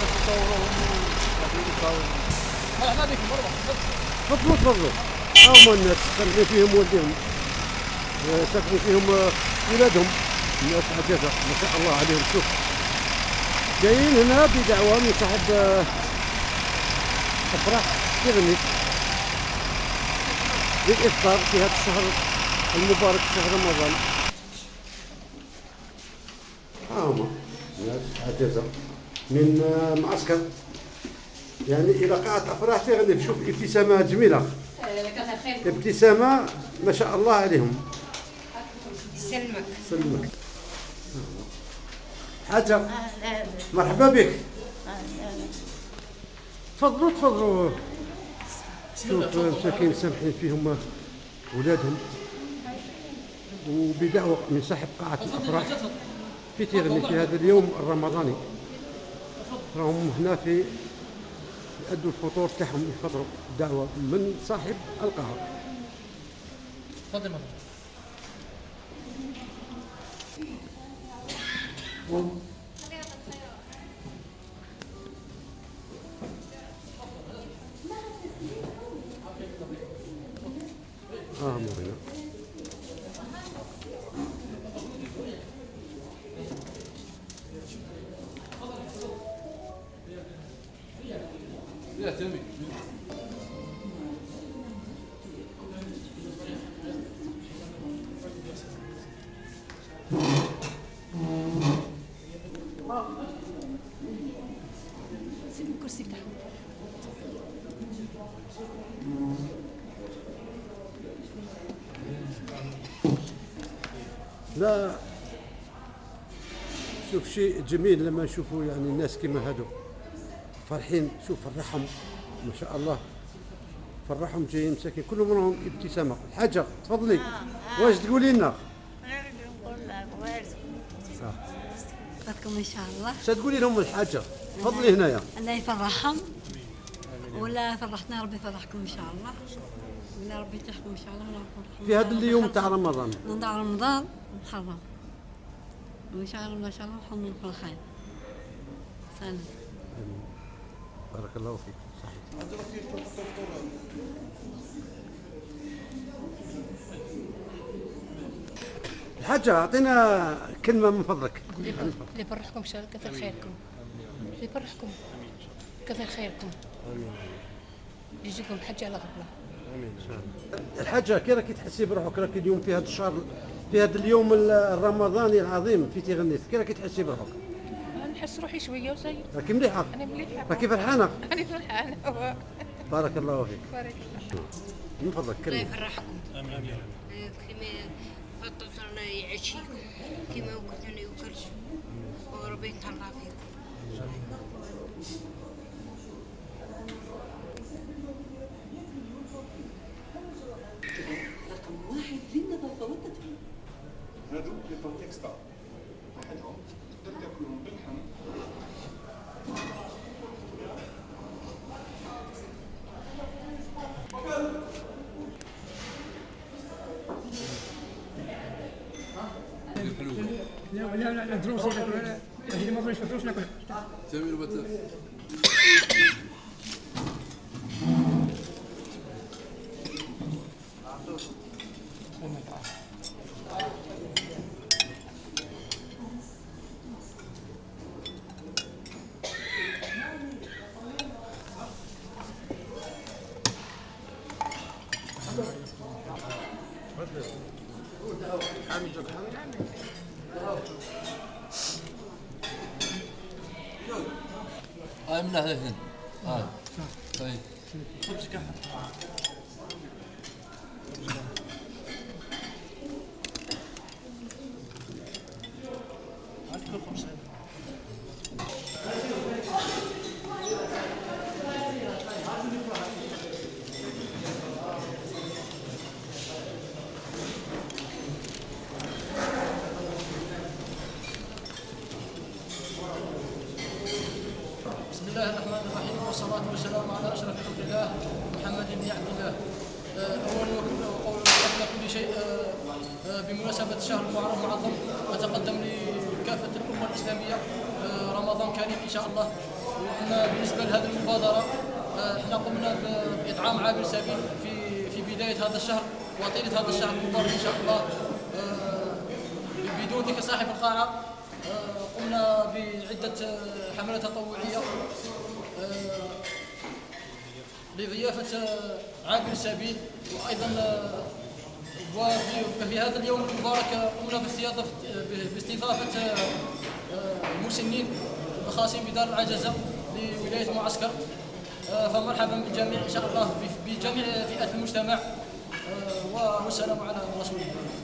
باش يصوروهم ويعطيو يصاوروا مرحبا بكم مرحبا تفضلوا تفضلوا ها هما الناس ساكنين فيهم والديهم ساكنين فيهم ولادهم الناس عجزة ما شاء الله عليهم شوف جايين هنا بدعوة من صاحب أفراح تغني للإفطار في هذا الشهر المبارك شهر رمضان ها هما ناس عجزة من آه، معسكر. يعني إلى قاعة أفراح تغني شوف ابتسامة جميلة. كثر خير ابتسامة ما شاء الله عليهم. سلمك. حاجة أهلا مرحبا بك. تفضلوا تفضلوا. شوف مساكين سامحين فيهم ولادهم. وبدعوة من صاحب قاعة الأفراح في تيغني في هذا اليوم الرمضاني. راهم هنا في يأدوا الفطور تاعهم يفطروا دعوة من صاحب القاعة تفضل. مرحبا بتاعهم لا. شوف شيء جميل لما نشوفوا يعني الناس كما هادو. فرحين. شوف فرحهم ما شاء الله. فرحهم جايين مساكين. كلهم راهم ابتسامة. الحاجة تفضلي. واش تقولي لنا؟ نريد نقول لك وارد آه. إن شاء الله. اش تقولي لهم الحاجة. تفضلي هنايا. الله يفرحهم. ولا فرحتنا ربي يفرحكم إن شاء الله. ولا ربي يتيحكم إن شاء الله. ولا يفرحكم في هذا اليوم تاع رمضان. نضع رمضان محرم. وإن شاء الله إن شاء الله نحن كل خير سلام. بارك الله فيك. صحيح. الحاجة أعطينا كلمة من فضلك. اللي يفرحكم إن شاء الله كثر خيركم. يفرحكم. كثر خيركم؟ يجيكم حج على غفلة. الحاجة كي راكي تحسي بروحك راكي اليوم في هذا الشهر في هذا اليوم الرمضاني العظيم في تيغنيت كي راكي تحسي بروحك؟ نحس روحي شوية وزي راكي مليحة؟ أنا مليحة. راكي فرحانة؟ أنا فرحانة. بارك الله فيك. بارك الله من فضلك الله كلمة يفرحكم. كما فطرنا يعشيكم كما وكلنا يوكلش. وربي يتهلا فيكم. رقم واحد للنظافة والتدفئة هادو لي بون اكسترا واحدهم تقدر تاكلهم باللحم لا لا لا دروس لا اللي ما بغيش دروس ناكل تمي البتاع هاي من ناحية هنا هاي طيب بسم الله الرحمن الرحيم والصلاة والسلام على أشرف خلق الله محمد بن عبد الله. آه، أولا وقول قبل كل شيء آه، آه، بمناسبة شهر المحرم المعظم أتقدم لكافة الأمة الإسلامية رمضان كريم إن شاء الله. وقلنا بالنسبة لهذه المبادرة آه، إحنا قمنا ب- بإطعام عابر سبيل في في بداية هذا الشهر وطيلة هذا الشهر المبارك إن شاء الله. بدون ذكر صاحب القاعة آه، قمنا بعدة آه، حملات تطوعية آه، لضيافة عابر السبيل وأيضا وفي في هذا اليوم المبارك قمنا باستضافة باستضافة آه، المسنين الخاصين بدار العجزة لولاية معسكر. آه، فمرحبا بالجميع إن شاء الله بجميع فئات المجتمع والسلام على رسول الله.